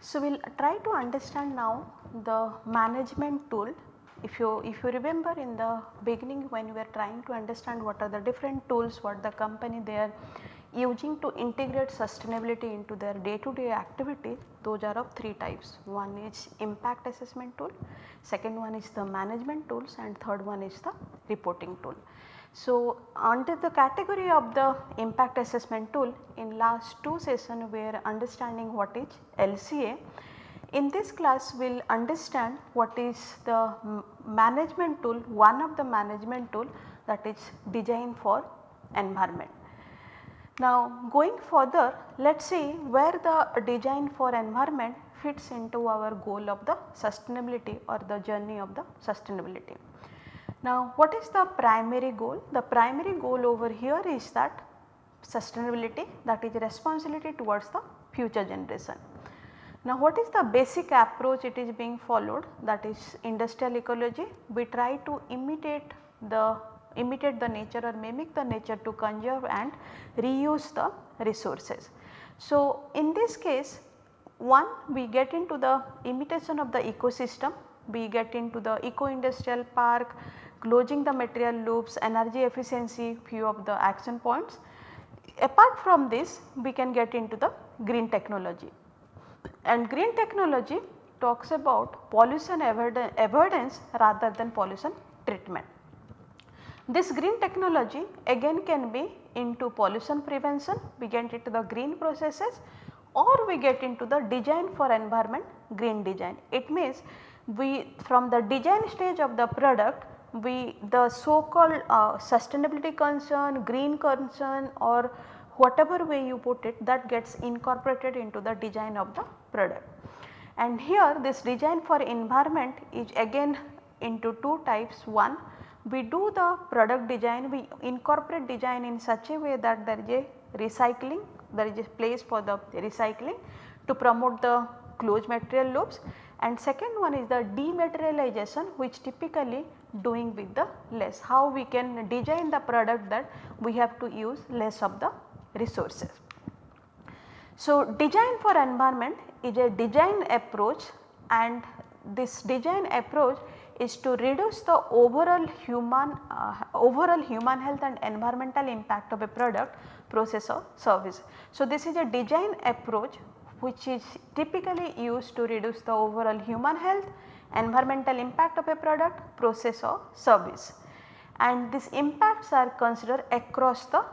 So, we will try to understand now the management tool. If you, if you remember in the beginning when we were trying to understand what are the different tools what the company they are using to integrate sustainability into their day to day activity those are of 3 types. One is impact assessment tool, second one is the management tools and third one is the reporting tool. So, under the category of the impact assessment tool in last two session we are understanding what is LCA. In this class we will understand what is the management tool, one of the management tool that is design for environment. Now going further let us see where the design for environment fits into our goal of the sustainability or the journey of the sustainability. Now what is the primary goal? The primary goal over here is that sustainability that is responsibility towards the future generation. Now what is the basic approach it is being followed that is industrial ecology. We try to imitate the imitate the nature or mimic the nature to conserve and reuse the resources. So in this case one we get into the imitation of the ecosystem, we get into the eco industrial park, closing the material loops, energy efficiency few of the action points. Apart from this we can get into the green technology and green technology talks about pollution avoidance rather than pollution treatment. This green technology again can be into pollution prevention, we get into the green processes or we get into the design for environment green design. It means we from the design stage of the product we the so called uh, sustainability concern, green concern or whatever way you put it that gets incorporated into the design of the product. And here this design for environment is again into two types. One we do the product design, we incorporate design in such a way that there is a recycling, there is a place for the recycling to promote the closed material loops and second one is the dematerialization which typically doing with the less, how we can design the product that we have to use less of the resources. So, design for environment is a design approach and this design approach is to reduce the overall human uh, overall human health and environmental impact of a product, process or service. So, this is a design approach which is typically used to reduce the overall human health, environmental impact of a product, process or service and these impacts are considered across the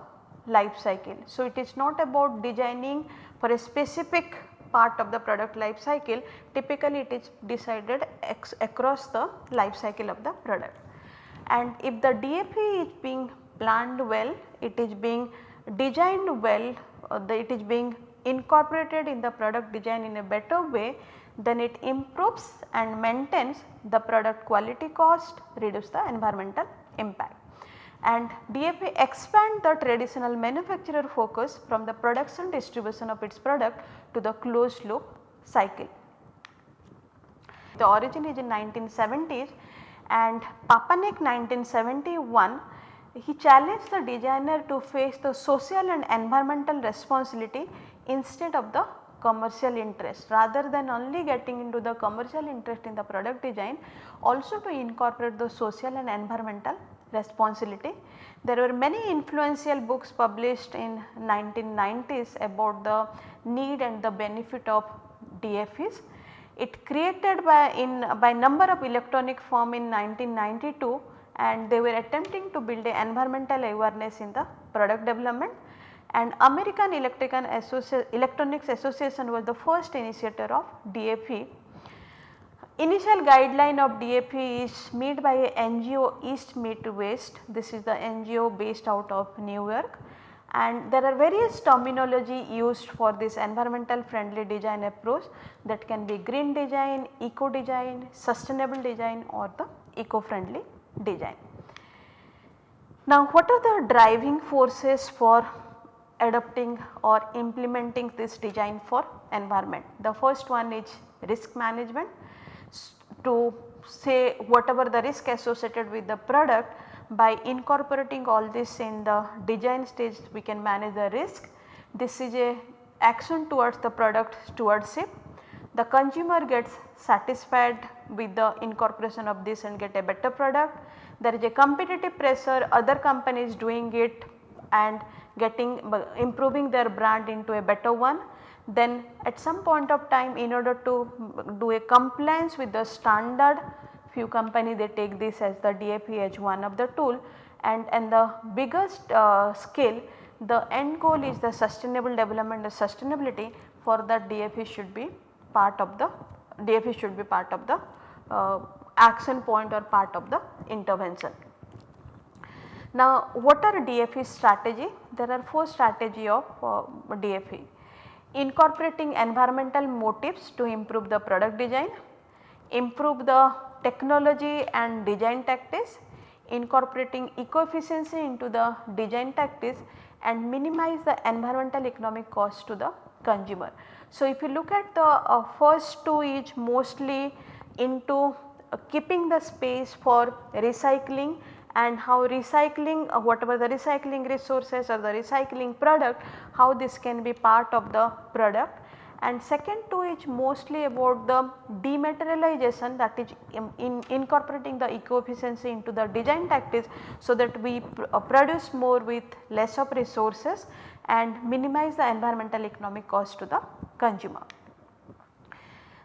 life cycle. So, it is not about designing for a specific part of the product life cycle typically it is decided across the life cycle of the product. And if the DAP is being planned well, it is being designed well, uh, the, it is being incorporated in the product design in a better way then it improves and maintains the product quality cost, reduce the environmental impact. And DAP expand the traditional manufacturer focus from the production distribution of its product to the closed loop cycle. The origin is in 1970s and Papanek 1971 he challenged the designer to face the social and environmental responsibility instead of the commercial interest rather than only getting into the commercial interest in the product design also to incorporate the social and environmental responsibility. There were many influential books published in 1990s about the need and the benefit of DFEs. It created by in by number of electronic firm in 1992 and they were attempting to build a environmental awareness in the product development and American Electronics Association was the first initiator of DFE. Initial guideline of DAP is made by NGO East Meet West, this is the NGO based out of New York and there are various terminology used for this environmental friendly design approach that can be green design, eco design, sustainable design or the eco friendly design. Now what are the driving forces for adopting or implementing this design for environment. The first one is risk management to say whatever the risk associated with the product by incorporating all this in the design stage we can manage the risk. This is a action towards the product stewardship. The consumer gets satisfied with the incorporation of this and get a better product. There is a competitive pressure other companies doing it and getting improving their brand into a better one. Then at some point of time in order to do a compliance with the standard few company they take this as the DAP as one of the tool and, and the biggest uh, scale the end goal is the sustainable development and sustainability for that DAP should be part of the DAP should be part of the uh, action point or part of the intervention. Now what are DFE strategy? There are 4 strategy of uh, DFE. Incorporating environmental motives to improve the product design, improve the technology and design tactics, incorporating eco-efficiency into the design tactics and minimize the environmental economic cost to the consumer. So, if you look at the uh, first two is mostly into uh, keeping the space for recycling and how recycling uh, whatever the recycling resources or the recycling product how this can be part of the product and second two is mostly about the dematerialization that is in, in incorporating the eco efficiency into the design tactics so that we pr uh, produce more with less of resources and minimize the environmental economic cost to the consumer.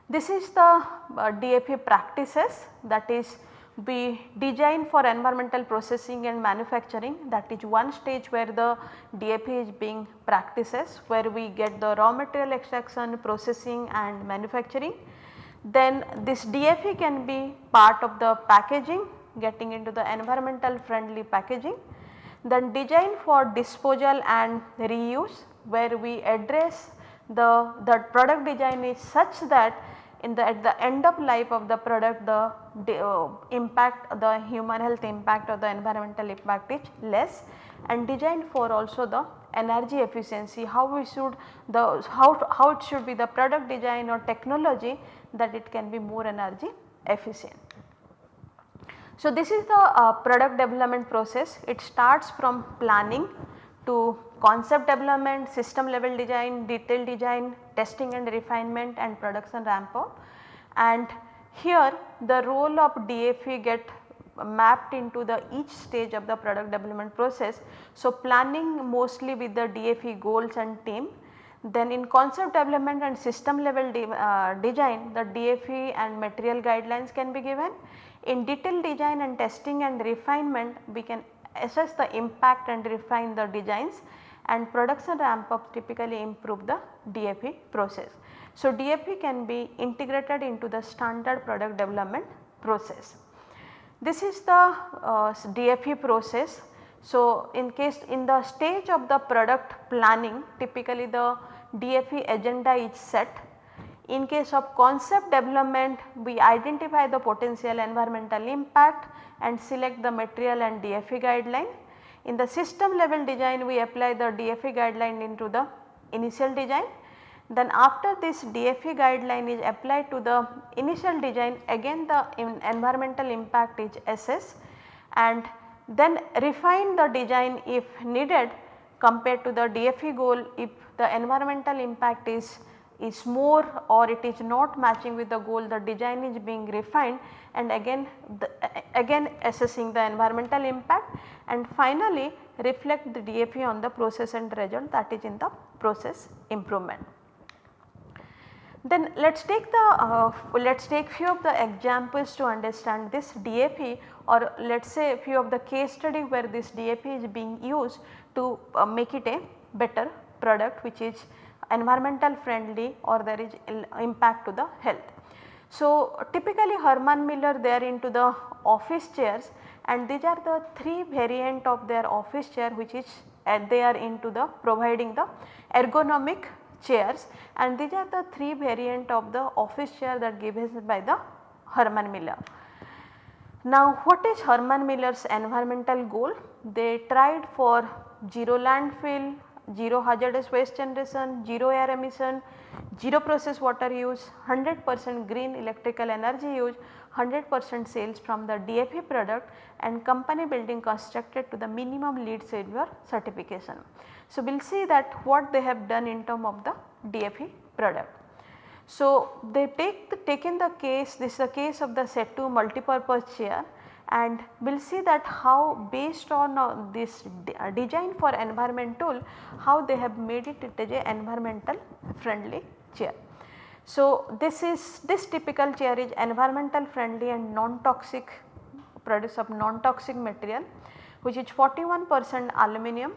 This is the uh, DFE practices that is we design for environmental processing and manufacturing that is one stage where the DAP is being practices where we get the raw material extraction, processing and manufacturing. Then this DFE can be part of the packaging getting into the environmental friendly packaging. Then design for disposal and reuse where we address the, the product design is such that in the at the end of life of the product the, uh, impact the human health impact or the environmental impact is less and designed for also the energy efficiency how we should the how, how it should be the product design or technology that it can be more energy efficient. So, this is the uh, product development process it starts from planning to concept development, system level design, detail design, testing and refinement and production ramp up and here the role of DFE get mapped into the each stage of the product development process. So, planning mostly with the DFE goals and team then in concept development and system level de uh, design the DFE and material guidelines can be given. In detail design and testing and refinement we can assess the impact and refine the designs and production ramp up typically improve the DFE process. So, DFE can be integrated into the standard product development process. This is the uh, DFE process. So, in case in the stage of the product planning typically the DFE agenda is set. In case of concept development we identify the potential environmental impact and select the material and DFE guideline in the system level design we apply the DFE guideline into the initial design. Then after this DFE guideline is applied to the initial design again the environmental impact is assessed and then refine the design if needed compared to the DFE goal if the environmental impact is is more or it is not matching with the goal the design is being refined and again the, again assessing the environmental impact and finally reflect the DFE on the process and result that is in the process improvement. Then let us take the uh, let us take few of the examples to understand this DFE or let us say few of the case study where this DFE is being used to uh, make it a better product which is environmental friendly or there is impact to the health. So, typically Herman Miller they are into the office chairs and these are the 3 variant of their office chair which is uh, they are into the providing the ergonomic chairs and these are the 3 variant of the office chair that given by the Herman Miller. Now what is Herman Miller's environmental goal? They tried for zero landfill zero hazardous waste generation, zero air emission, zero process water use, 100 percent green electrical energy use, 100 percent sales from the DFE product and company building constructed to the minimum LEED silver certification. So, we will see that what they have done in term of the DFE product. So, they take the taken the case this is a case of the Setu multipurpose chair and we will see that how based on uh, this uh, design for environment tool how they have made it it is a environmental friendly chair. So, this is this typical chair is environmental friendly and non-toxic produce of non-toxic material which is 41 percent aluminum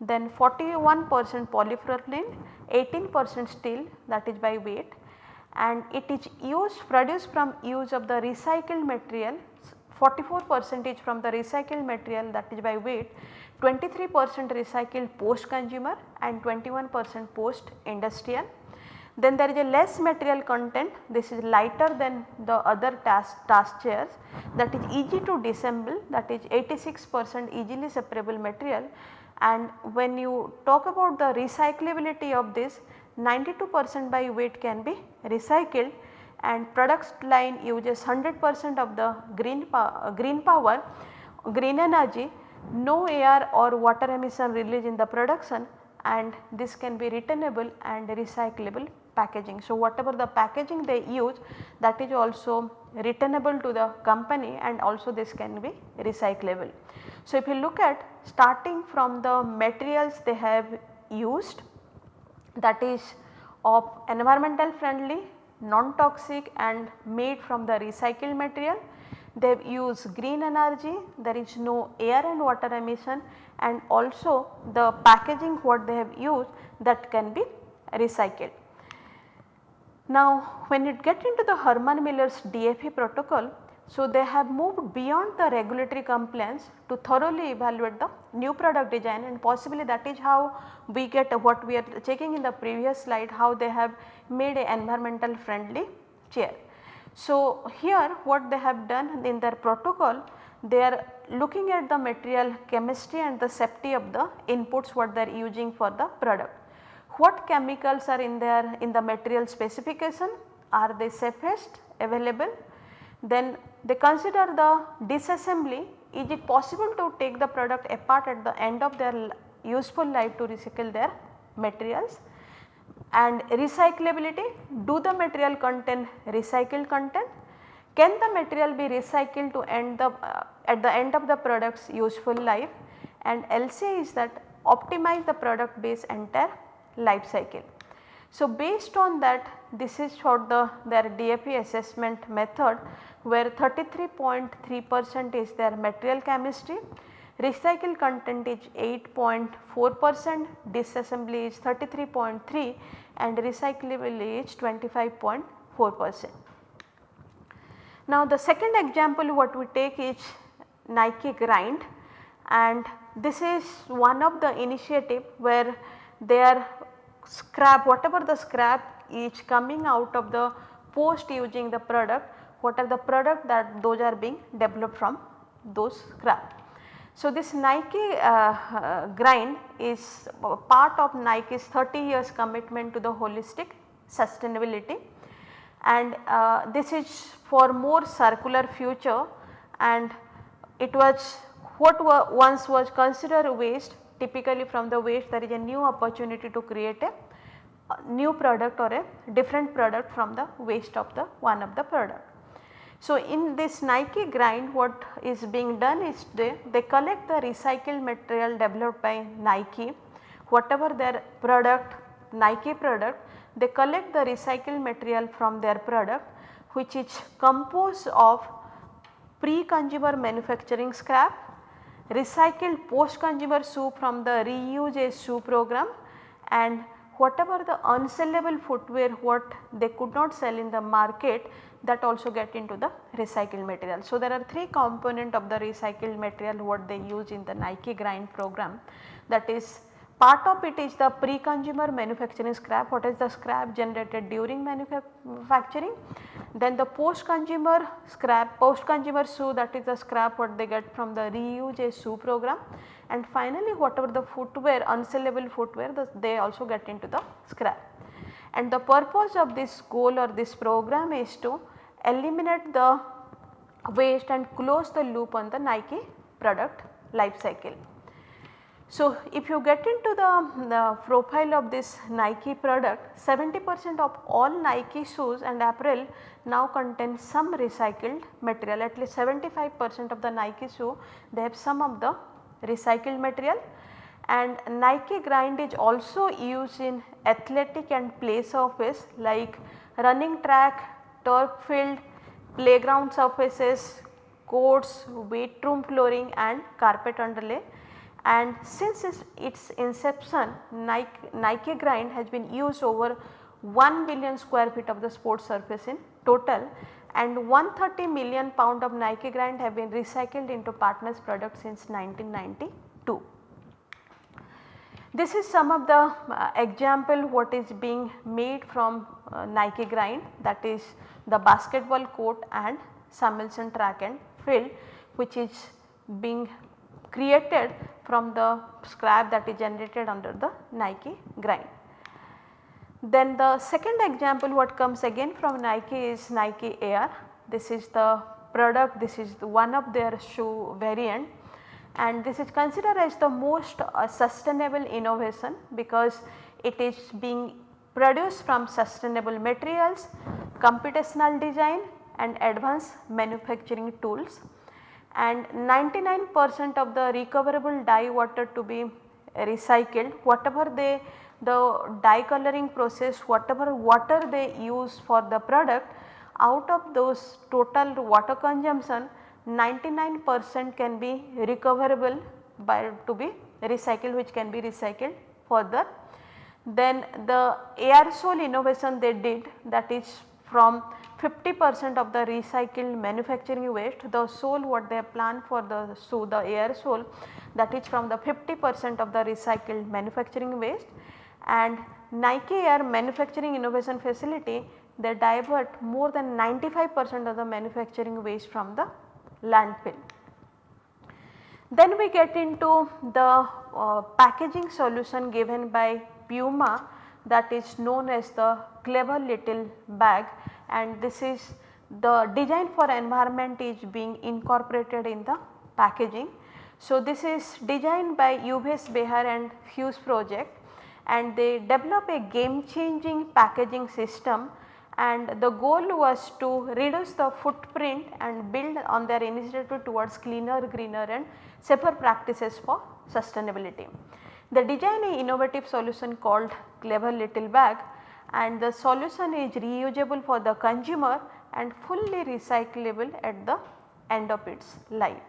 then 41 percent polypropylene 18 percent steel that is by weight and it is used produced from use of the recycled material 44 percentage from the recycled material that is by weight, 23 percent recycled post consumer and 21 percent post industrial. Then there is a less material content this is lighter than the other task, task chairs that is easy to disassemble that is 86 percent easily separable material and when you talk about the recyclability of this 92 percent by weight can be recycled and products line uses 100 percent of the green, power, uh, green power, green energy, no air or water emission release in the production and this can be returnable and recyclable packaging. So, whatever the packaging they use that is also returnable to the company and also this can be recyclable. So, if you look at starting from the materials they have used that is of environmental friendly non-toxic and made from the recycled material. They use green energy, there is no air and water emission and also the packaging what they have used that can be recycled. Now when it get into the Herman Miller's DFE protocol, so, they have moved beyond the regulatory compliance to thoroughly evaluate the new product design and possibly that is how we get what we are checking in the previous slide how they have made a environmental friendly chair. So, here what they have done in their protocol they are looking at the material chemistry and the safety of the inputs what they are using for the product. What chemicals are in there in the material specification are they safest available then they consider the disassembly is it possible to take the product apart at the end of their useful life to recycle their materials? And recyclability do the material contain recycled content? Can the material be recycled to end the uh, at the end of the product's useful life? And LCA is that optimize the product base entire life cycle. So, based on that this is for the their DFE assessment method where 33.3 percent is their material chemistry, recycle content is 8.4 percent, disassembly is 33.3 and recyclability is 25.4 percent. Now the second example what we take is Nike grind and this is one of the initiative where their scrap whatever the scrap is coming out of the post using the product what are the product that those are being developed from? Those scrap. So, this Nike uh, uh, grind is part of Nike's 30 years commitment to the holistic sustainability. And uh, this is for more circular future. And it was what once was considered waste typically from the waste there is a new opportunity to create a new product or a different product from the waste of the one of the product. So, in this Nike grind what is being done is they, they collect the recycled material developed by Nike whatever their product Nike product they collect the recycled material from their product which is composed of pre-consumer manufacturing scrap, recycled post-consumer shoe from the reuse a shoe program and whatever the unsellable footwear what they could not sell in the market that also get into the recycled material. So, there are 3 component of the recycled material what they use in the Nike grind program that is part of it is the pre-consumer manufacturing scrap what is the scrap generated during manufacturing. Then the post-consumer scrap post-consumer shoe that is the scrap what they get from the reuse shoe program and finally whatever the footwear unsellable footwear the, they also get into the scrap. And the purpose of this goal or this program is to eliminate the waste and close the loop on the Nike product life cycle. So, if you get into the, the profile of this Nike product 70 percent of all Nike shoes and apparel now contain some recycled material. At least 75 percent of the Nike shoe they have some of the recycled material. And Nike grind is also used in athletic and play surface like running track, turf field, playground surfaces, courts, weight room flooring and carpet underlay and since its, inception Nike, Nike grind has been used over 1 billion square feet of the sports surface in total and 130 million pound of Nike grind have been recycled into partners products since 1992. This is some of the uh, example what is being made from uh, Nike grind that is the basketball court and Samuelson track and field which is being created from the scrap that is generated under the Nike grind. Then the second example what comes again from Nike is Nike Air. This is the product, this is one of their shoe variant and this is considered as the most uh, sustainable innovation because it is being produced from sustainable materials, computational design and advanced manufacturing tools and 99 percent of the recoverable dye water to be recycled whatever they the dye coloring process whatever water they use for the product out of those total water consumption 99 percent can be recoverable by to be recycled which can be recycled further. Then the Air sole innovation they did that is from 50 percent of the recycled manufacturing waste the sole what they planned for the so the air sole that is from the 50 percent of the recycled manufacturing waste and Nike Air manufacturing innovation facility they divert more than 95 percent of the manufacturing waste from the landfill. Then we get into the uh, packaging solution given by Puma that is known as the clever little bag and this is the design for environment is being incorporated in the packaging. So, this is designed by Yves Behar and fuseproject and they develop a game changing packaging system and the goal was to reduce the footprint and build on their initiative towards cleaner, greener and safer practices for sustainability. The design an innovative solution called clever little bag and the solution is reusable for the consumer and fully recyclable at the end of its life.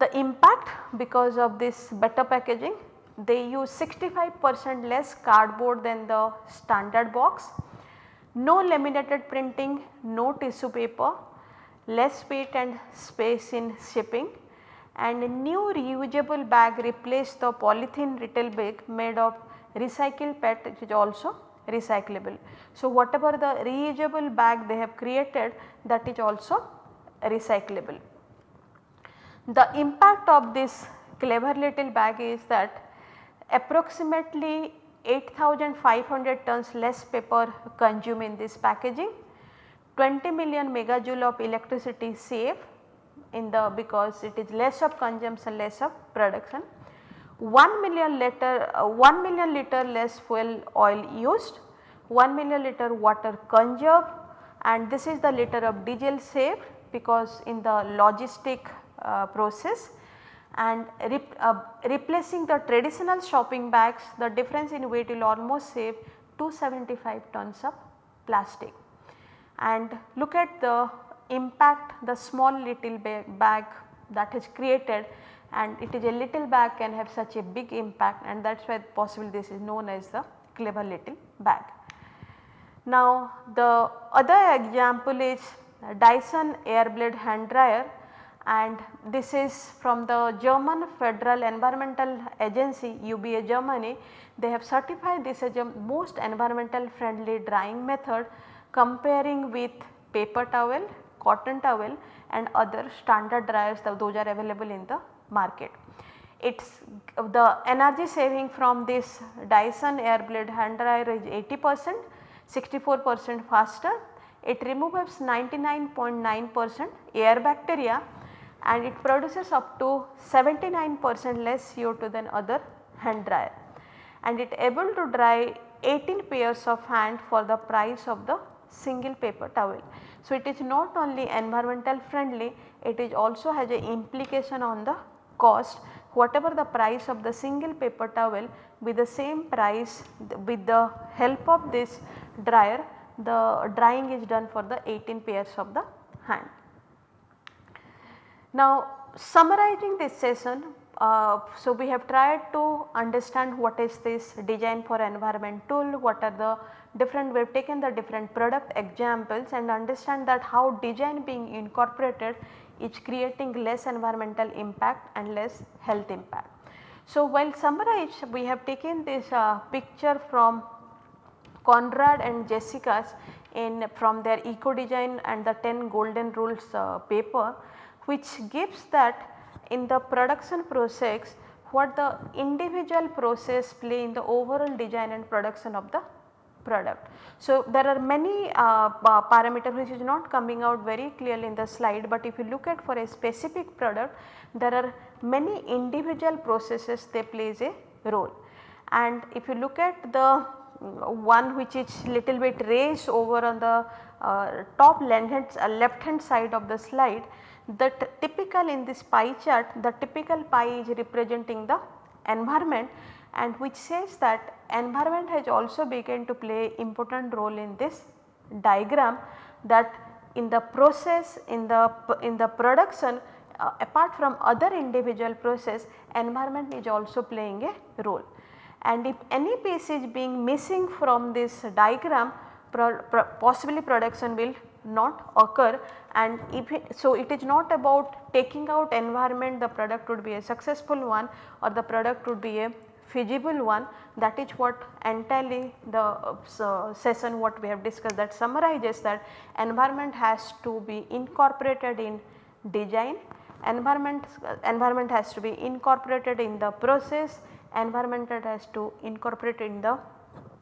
The impact because of this better packaging they use 65 percent less cardboard than the standard box, no laminated printing, no tissue paper, less weight and space in shipping and a new reusable bag replaced the polythene retail bag made of recycled PET which is also recyclable. So, whatever the reusable bag they have created that is also recyclable. The impact of this clever little bag is that approximately 8500 tons less paper consumed in this packaging, 20 million megajoule of electricity saved in the because it is less of consumption less of production 1 million liter uh, 1 million liter less fuel oil used, 1 million liter water conserved and this is the liter of diesel saved because in the logistic uh, process and uh, replacing the traditional shopping bags the difference in weight will almost save 275 tons of plastic. And look at the impact the small little bag that is created and it is a little bag can have such a big impact and that is why possibly this is known as the clever little bag. Now the other example is Dyson Airblade hand dryer and this is from the German Federal Environmental Agency UBA Germany. They have certified this as a most environmental friendly drying method comparing with paper towel, cotton towel and other standard dryers those are available in the market. It's the energy saving from this Dyson Airblade hand dryer is 80 percent, 64 percent faster. It removes 99.9 percent air bacteria and it produces up to 79 percent less CO2 than other hand dryer and it able to dry 18 pairs of hand for the price of the single paper towel. So, it is not only environmental friendly, it is also has a implication on the cost whatever the price of the single paper towel with the same price with the help of this dryer the drying is done for the 18 pairs of the hand. Now summarizing this session, uh, so we have tried to understand what is this design for environment tool, what are the different we have taken the different product examples and understand that how design being incorporated is creating less environmental impact and less health impact. So while summarize we have taken this uh, picture from Conrad and Jessica's in from their eco design and the 10 golden rules uh, paper which gives that in the production process what the individual process play in the overall design and production of the product. So, there are many uh, parameters which is not coming out very clearly in the slide, but if you look at for a specific product there are many individual processes they plays a role. And if you look at the one which is little bit raised over on the uh, top left hand, uh, left hand side of the slide the typical in this pie chart the typical pie is representing the environment and which says that environment has also begun to play important role in this diagram that in the process in the in the production uh, apart from other individual process environment is also playing a role. And if any piece is being missing from this diagram pro, pro, possibly production will not occur. And if it, so it is not about taking out environment the product would be a successful one or the product would be a feasible one that is what entirely the uh, session what we have discussed that summarizes that environment has to be incorporated in design, environment, uh, environment has to be incorporated in the process, environment has to incorporate in the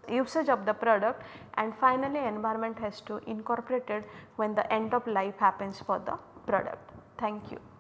usage of the product and finally environment has to incorporated when the end of life happens for the product. Thank you.